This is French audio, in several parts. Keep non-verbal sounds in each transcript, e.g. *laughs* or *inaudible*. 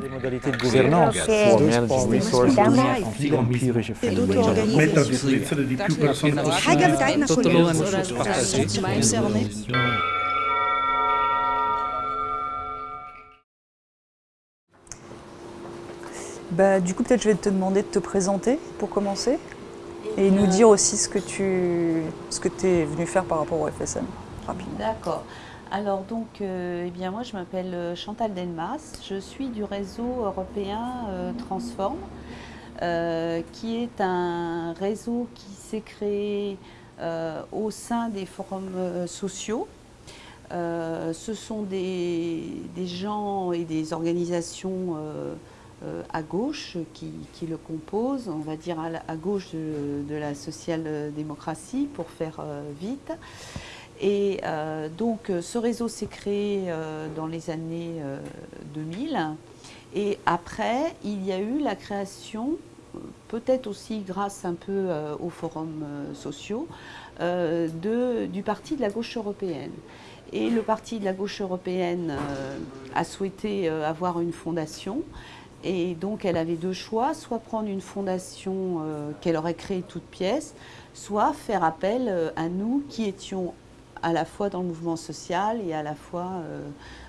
des modalités de gouvernance. Bah, du coup, peut-être je vais te demander de te présenter pour commencer et nous dire aussi ce que tu ce que es venu faire par rapport au FSM, rapidement. D'accord. Alors donc, euh, eh bien moi je m'appelle euh, Chantal Denmas, je suis du réseau européen euh, Transform, qui est un réseau qui s'est créé au sein des forums sociaux. Ce sont des, gens et des organisations à gauche qui, le composent, on va dire à, gauche de, la social-démocratie pour faire vite. Et euh, donc euh, ce réseau s'est créé euh, dans les années euh, 2000 et après il y a eu la création, peut-être aussi grâce un peu aux forums sociaux, de- du parti de la gauche européenne. Et le parti de la gauche européenne a souhaité avoir une fondation et donc elle avait deux choix, soit prendre une fondation qu'elle aurait créée toute pièce, soit faire appel à nous qui étions à la fois dans le mouvement social et à la fois euh,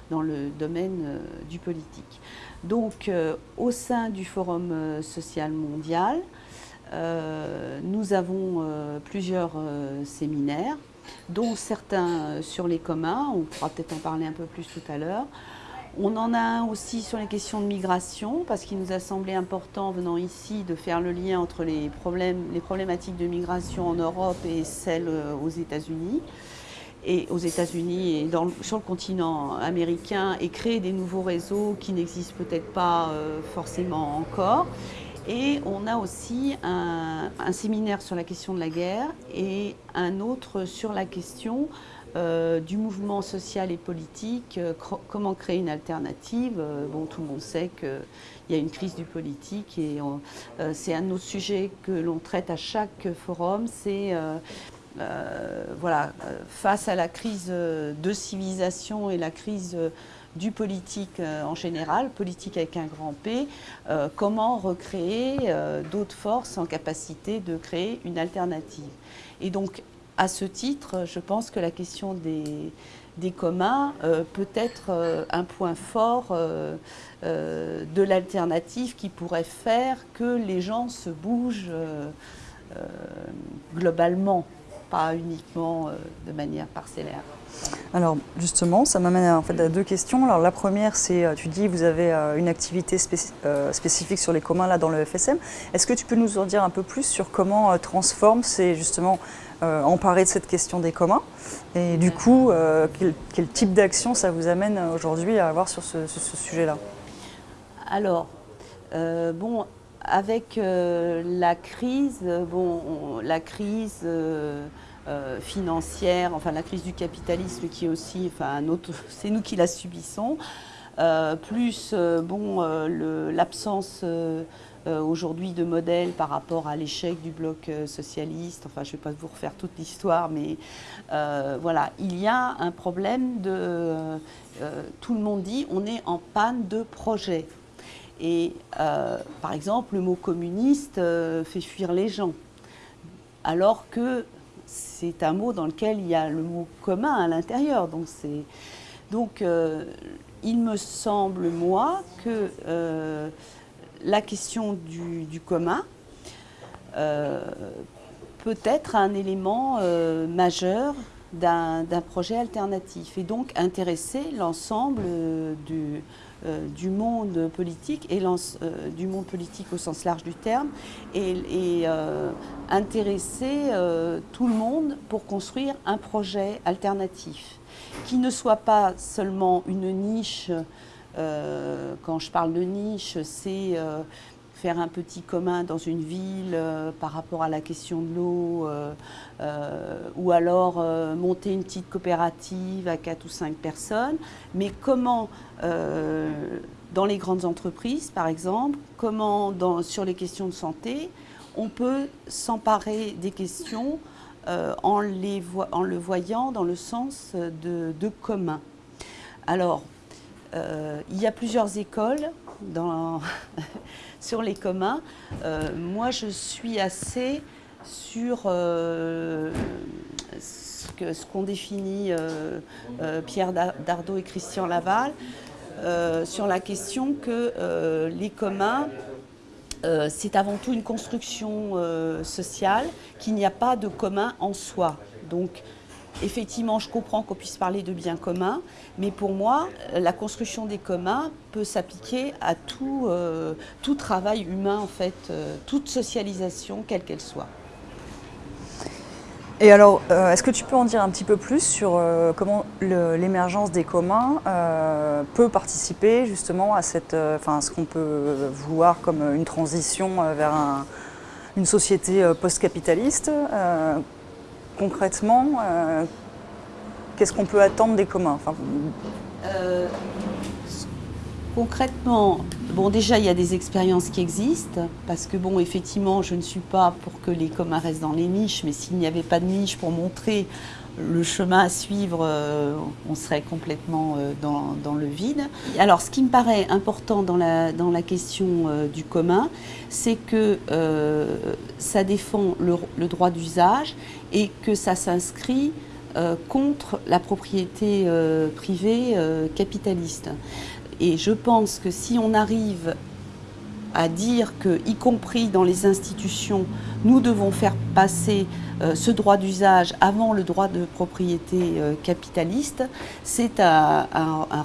dans le domaine euh, du politique. Donc euh, au sein du Forum social mondial, nous avons plusieurs séminaires, dont certains sur les communs, on pourra peut-être en parler un peu plus tout à l'heure. On en a un aussi sur les questions de migration, parce qu'il nous a semblé important, venant ici, de faire le lien entre les, problèmes, les problématiques de migration en Europe et celles aux États-Unis. Et aux États-Unis et sur le continent américain, et créer des nouveaux réseaux qui n'existent peut-être pas euh, forcément encore. Et on a aussi un, séminaire sur la question de la guerre et un autre sur la question euh, du mouvement social et politique, euh, comment créer une alternative. Bon, tout le monde sait qu'il y a une crise du politique et c'est un autre sujet que l'on traite à chaque forum, c'est voilà, euh, face à la crise euh, de civilisation et la crise euh, du politique euh, en général, politique avec un grand P, euh, comment recréer euh, d'autres forces en capacité de créer une alternative? Et donc, à ce titre, je pense que la question des, des communs euh, peut être euh, un point fort euh, euh, de l'alternative qui pourrait faire que les gens se bougent euh, euh, globalement, pas uniquement euh, de manière parcellaire. Alors justement, ça m'amène en fait à deux questions. Alors la première, c'est euh, tu dis vous avez euh, une activité spéci- spécifique sur les communs là dans le FSM. Est-ce que tu peux nous en dire un peu plus sur comment Transform s'est justement euh, emparé de cette question des communs et du coup euh, quel, quel type d'action ça vous amène aujourd'hui à avoir sur ce, sujet-là? Alors, euh, bon, avec euh, la crise, euh, bon, on- la crise euh, financière, enfin la crise du capitalisme qui est aussi, enfin *laughs* c'est nous qui la subissons, plus bon l'absence aujourd'hui de modèle par rapport à l'échec du bloc socialiste. Enfin, je ne vais pas vous refaire toute l'histoire, mais voilà, il y a un problème de, tout le monde dit, on est en panne de projet. Et euh, par exemple, le mot communiste euh, fait fuir les gens, alors que c'est un mot dans lequel il y a le mot commun à l'intérieur. Donc, euh, il me semble, moi, que la question du, commun peut être un élément majeur d'un projet alternatif et donc intéresser l'ensemble du, du monde politique et euh, du monde politique au sens large du terme et, et, euh, intéresser euh, tout le monde pour construire un projet alternatif qui ne soit pas seulement une niche. euh, quand je parle de niche, c'est euh, faire un petit commun dans une ville euh, par rapport à la question de l'eau, euh, euh, ou alors monter une petite coopérative à 4 ou 5 personnes. Mais comment, dans les grandes entreprises par exemple, comment dans- sur les questions de santé, on peut s'emparer des questions en, les en le voyant dans le sens de, commun. Alors, il y a plusieurs écoles *laughs* sur les communs. Euh, moi, je suis assez sur euh, ce qu'ont défini euh, Pierre Da- Dardot et Christian Laval, sur la question que les communs, c'est avant tout une construction sociale, qu'il n'y a pas de commun en soi. Donc, effectivement, je comprends qu'on puisse parler de biens communs, mais pour moi, la construction des communs peut s'appliquer à tout, euh, tout travail humain, en fait, euh, toute socialisation, quelle qu'elle soit. Et alors, euh, est-ce que tu peux en dire un petit peu plus sur comment l'émergence des communs peut participer justement à cette, enfin, ce qu'on peut voir comme une transition vers un- une société post-capitaliste Concrètement, euh, qu'est-ce qu'on peut attendre des communs Euh, concrètement, bon, déjà, il y a des expériences qui existent, parce que, bon, effectivement, je ne suis pas pour que les communs restent dans les niches, mais s'il n'y avait pas de niche pour montrer le chemin à suivre, euh, on serait complètement euh, dans, le vide. Alors, ce qui me paraît important dans la, question euh, du commun, c'est que ça défend le, le droit d'usage et que ça s'inscrit contre la propriété privée capitaliste. Et je pense que si on arrive à dire que, y compris dans les institutions, nous devons faire passer euh, ce droit d'usage avant le droit de propriété euh, capitaliste, c'est un,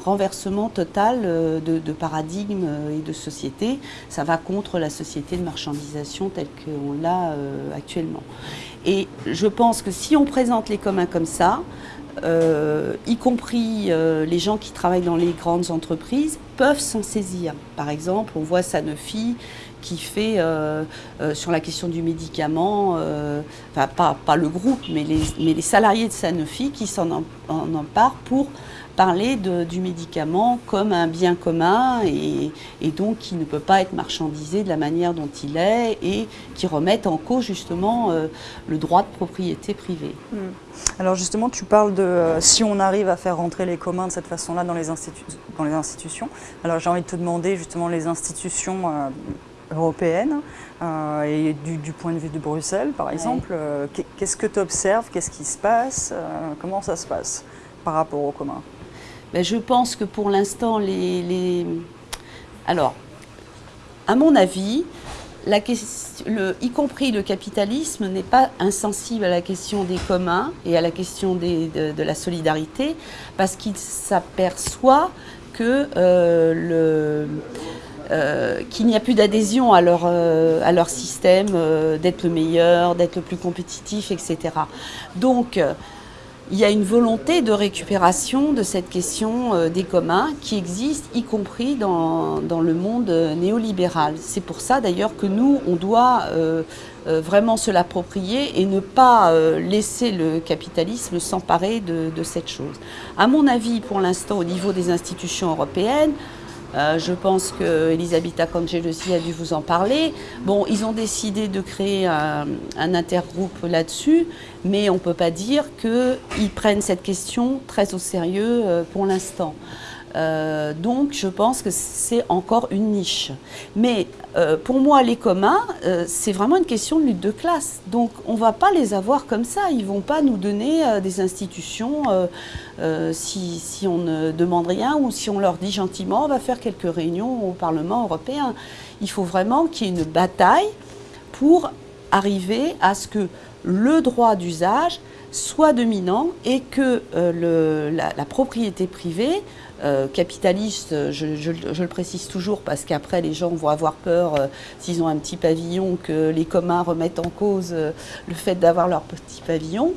renversement total euh, de, de paradigme et de société. Ça va contre la société de marchandisation telle qu'on l'a actuellement. Et je pense que si on présente les communs comme ça, euh, y compris euh, les gens qui travaillent dans les grandes entreprises, peuvent s'en saisir. Par exemple, on voit Sanofi qui fait euh, sur la question du médicament, enfin pas, pas le groupe, mais les, mais les salariés de Sanofi qui s'en en, en emparent pour parler de- du médicament comme un bien commun et, et donc qui ne peut pas être marchandisé de la manière dont il est et qui remettent en cause justement euh, le droit de propriété privée. Alors justement, tu parles de euh, si on arrive à faire rentrer les communs de cette façon-là dans, les institu- dans les institutions. Alors j'ai envie de te demander justement les institutions euh, européennes euh, et du, du point de vue de Bruxelles, par exemple, qu'est- qu'est-ce que tu observes Qu'est-ce qui se passe Comment ça se passe par rapport aux communs? Ben, je pense que pour l'instant, les, Alors, à mon avis, la ques- le- y compris le capitalisme n'est pas insensible à la question des communs et à la question de, la solidarité, parce qu'il s'aperçoit que euh, euh, qu'il n'y a plus d'adhésion à leur, euh, à leur système d'être le meilleur, d'être le plus compétitif, etc. Donc, il y a une volonté de récupération de cette question euh, des communs qui existe, y compris dans, le monde euh, néolibéral. C'est pour ça d'ailleurs que nous, on doit euh, vraiment se l'approprier et ne pas laisser le capitalisme s'emparer de, de cette chose. À mon avis, pour l'instant, au niveau des institutions européennes, euh, je pense que Cangelosi a dû vous en parler. Bon, ils ont décidé de créer un, un intergroupe là-dessus, mais on ne peut pas dire qu'ils prennent cette question très au sérieux euh, pour l'instant. Euh, donc, je pense que c'est encore une niche. Mais euh, pour moi, les communs, euh, c'est vraiment une question de lutte de classe. Donc, on ne va pas les avoir comme ça. Ils ne vont pas nous donner des institutions si, on ne demande rien ou si on leur dit gentiment, on va faire quelques réunions au Parlement européen. Il faut vraiment qu'il y ait une bataille pour arriver à ce que le droit d'usage soit dominant et que la propriété privée euh, capitaliste, je, le précise toujours parce qu'après les gens vont avoir peur euh, s'ils ont un petit pavillon que les communs remettent en cause euh, le fait d'avoir leur petit pavillon.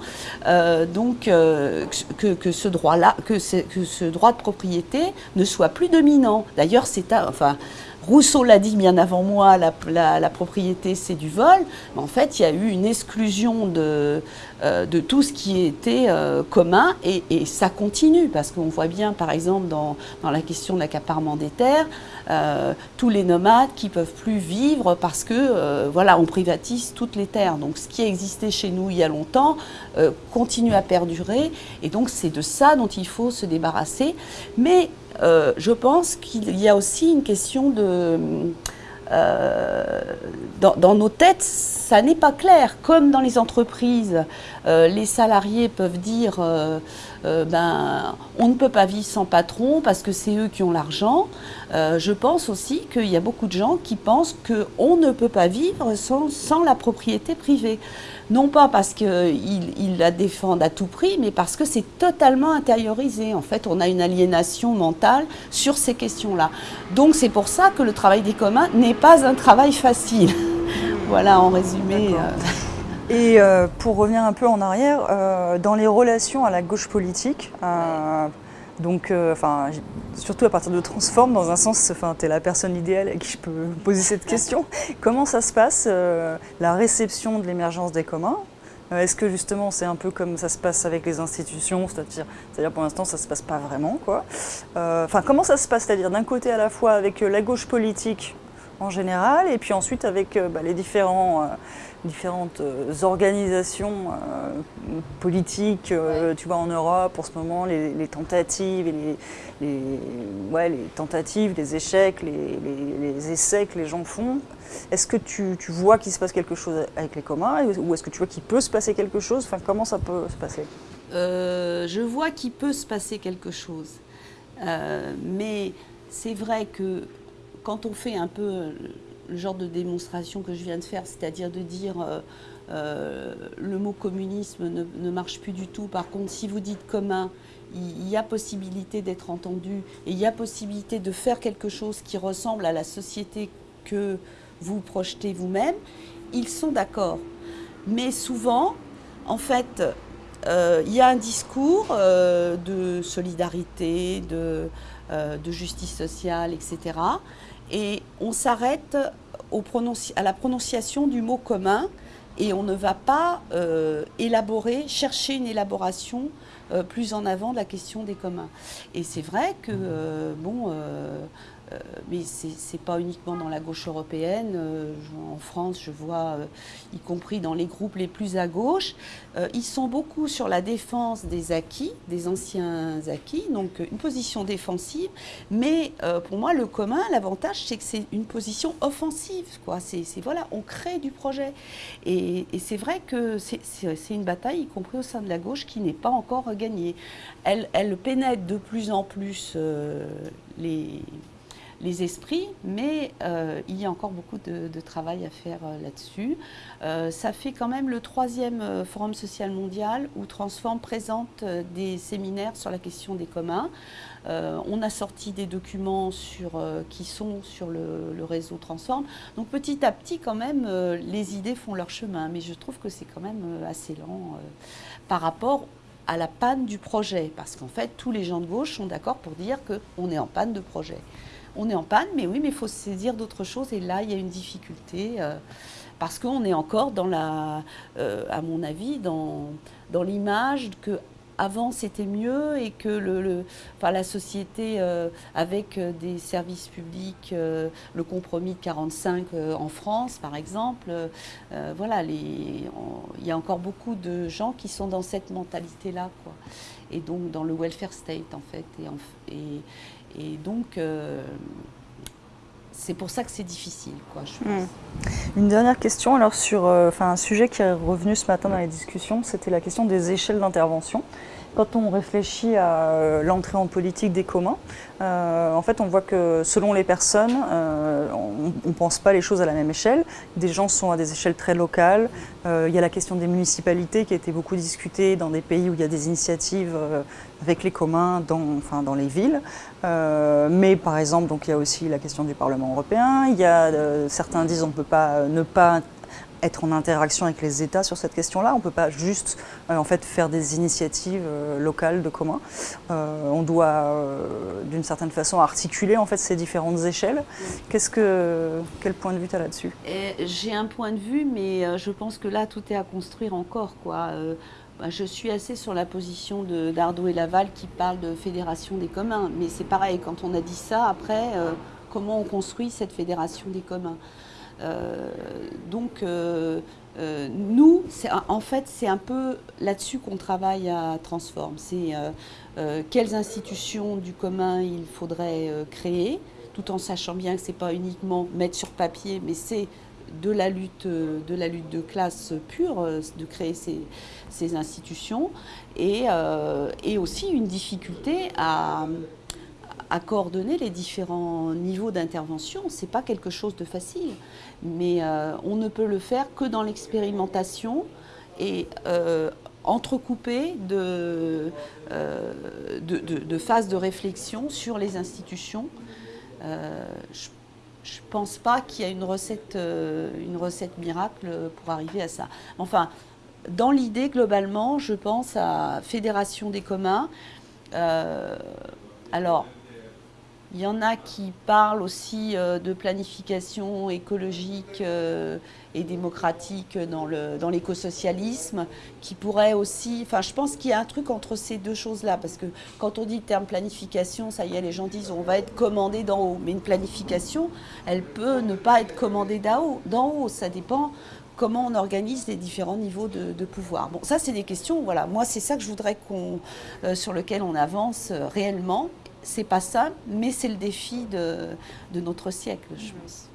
Donc que, ce droit-là, que, ce- que ce droit de propriété ne soit plus dominant. D'ailleurs, c'est enfin. Rousseau l'a dit bien avant moi, la, propriété c'est du vol, en fait il y a eu une exclusion de, euh, tout ce qui était euh, commun et, ça continue parce qu'on voit bien par exemple dans, la question de l'accaparement des terres, euh, tous les nomades qui peuvent plus vivre parce que voilà on privatise toutes les terres. Donc ce qui a existé chez nous il y a longtemps continue à perdurer et donc c'est de ça dont il faut se débarrasser. Mais euh, je pense qu'il y a aussi une question de... Euh, dans, nos têtes, ça n'est pas clair. Comme dans les entreprises, euh, les salariés peuvent dire ben, on ne peut pas vivre sans patron parce que c'est eux qui ont l'argent. Je pense aussi qu'il y a beaucoup de gens qui pensent qu'on ne peut pas vivre sans, sans la propriété privée non pas parce qu'ils la défendent à tout prix, mais parce que c'est totalement intériorisé. En fait, on a une aliénation mentale sur ces questions-là. Donc c'est pour ça que le travail des communs n'est pas un travail facile. *laughs* voilà, en résumé. Euh. Et euh, pour revenir un peu en arrière, euh, dans les relations à la gauche politique, donc, euh, enfin, surtout à partir de Transform, dans un sens, tu es la personne idéale à qui je peux *laughs* poser cette question. Comment ça se passe, euh, la réception de l'émergence des communs? Euh, Est-ce que justement c'est un peu comme ça se passe avec les institutions, c'est-à-dire, c'est-à-dire pour l'instant ça se passe pas vraiment quoi. Enfin, comment ça se passe, c'est-à-dire d'un côté à la fois avec la gauche politique en général, et puis ensuite avec bah, les différents différentes euh, organisations euh, politiques, euh, tu vois, en Europe, pour ce moment, les, tentatives, et les, ouais, les tentatives, les échecs, les, essais que les gens font. Est-ce que tu, tu vois qu'il se passe quelque chose avec les communs ou est-ce que tu vois qu'il peut se passer quelque chose? Enfin, comment ça peut se passer? Je vois qu'il peut se passer quelque chose. mais c'est vrai que quand on fait un peu le genre de démonstration que je viens de faire, c'est-à-dire de dire euh, euh, le mot communisme ne, marche plus du tout. Par contre, si vous dites commun, il, y a possibilité d'être entendu et il y a possibilité de faire quelque chose qui ressemble à la société que vous projetez vous-même, ils sont d'accord. Mais souvent, en fait, euh, il y a un discours de solidarité, de, de, justice sociale, etc et on s'arrête à la prononciation du mot commun et on ne va pas euh, élaborer, chercher une élaboration euh, plus en avant de la question des communs. Et c'est vrai que, euh, bon, euh, mais ce n'est pas uniquement dans la gauche européenne. Euh, en France, je vois, euh, y compris dans les groupes les plus à gauche, ils sont beaucoup sur la défense des acquis, des anciens acquis, donc une position défensive. Mais pour moi, le commun, l'avantage, c'est que c'est une position offensive. Quoi. C'est, voilà, on crée du projet. Et, c'est vrai que c'est, une bataille, y compris au sein de la gauche, qui n'est pas encore gagnée. Elle, elle pénètre de plus en plus les les esprits, mais euh, il y a encore beaucoup de, travail à faire euh, là-dessus. Euh, ça fait quand même le troisième Forum social mondial où Transform présente des séminaires sur la question des communs. on a sorti des documents sur, qui sont sur le, réseau Transform. Donc petit à petit, quand même, les idées font leur chemin, mais je trouve que c'est quand même assez lent par rapport à la panne du projet, parce qu'en fait, tous les gens de gauche sont d'accord pour dire qu'on est en panne de projet on est en panne, mais oui, mais il faut se saisir d'autres choses. Et là, il y a une difficulté euh, parce qu'on est encore dans la, euh, à mon avis, dans, l'image que avant c'était mieux et que le, la société euh, avec des services publics, le compromis de 45 en France par exemple, voilà, il y a encore beaucoup de gens qui sont dans cette mentalité-là. Et donc dans le welfare state en fait. Et, et, et donc, euh, c'est pour ça que c'est difficile, quoi, je pense. Hmm. Une dernière question, alors sur euh, un sujet qui est revenu ce matin dans les discussions, c'était la question des échelles d'intervention. Quand on réfléchit à euh, l'entrée en politique des communs, euh, en fait, on voit que selon les personnes, euh, on ne pense pas les choses à la même échelle. Des gens sont à des échelles très locales. il y a la question des municipalités qui a été beaucoup discutée dans des pays où il y a des initiatives avec les communs dans, enfin, dans les villes. mais par exemple, il y a aussi la question du Parlement européen. Certains disent qu'on ne peut pas ne pas être en interaction avec les États sur cette question-là. On ne peut pas juste euh, en fait, faire des initiatives euh, locales de commun. Euh, on doit, d'une certaine façon, articuler en fait, ces différentes échelles. Qu'est-ce que, quel point de vue tu as là-dessus J'ai un point de vue, mais je pense que là, tout est à construire encore. Quoi. Bah, je suis assez sur la position d'Ardo et Laval qui parle de fédération des communs. Mais c'est pareil, quand on a dit ça, après, comment on construit cette fédération des communs? Donc, nous, en fait, c'est un peu là-dessus qu'on travaille à Transform. C'est quelles institutions du commun il faudrait créer, tout en sachant bien que ce n'est pas uniquement mettre sur papier, mais c'est de la lutte de, la lutte de classe pure, euh, de créer ces, institutions, euh, et, aussi une difficulté à, coordonner les différents niveaux d'intervention. Ce n'est pas quelque chose de facile, mais euh, on ne peut le faire que dans l'expérimentation et entrecoupé de, de, phases de réflexion sur les institutions. Je ne pense pas qu'il y a une recette, euh, une recette miracle pour arriver à ça. Enfin, dans l'idée, globalement, je pense à Fédération des communs. Euh, alors, il y en a qui parlent aussi euh, de planification écologique euh, et démocratique dans l'écosocialisme, qui pourrait aussi... Enfin, je pense qu'il y a un truc entre ces deux choses-là, parce que quand on dit terme planification, ça y est, les gens disent on va être commandé d'en haut. Mais une planification, elle peut ne pas être commandée d'en haut. haut. Ça dépend comment on organise les différents niveaux de, pouvoir. Bon, ça, c'est des questions, voilà. Moi, c'est ça que je voudrais qu'on, euh, sur lequel on avance réellement c'est pas ça, mais c'est le défi de, de notre siècle, je pense.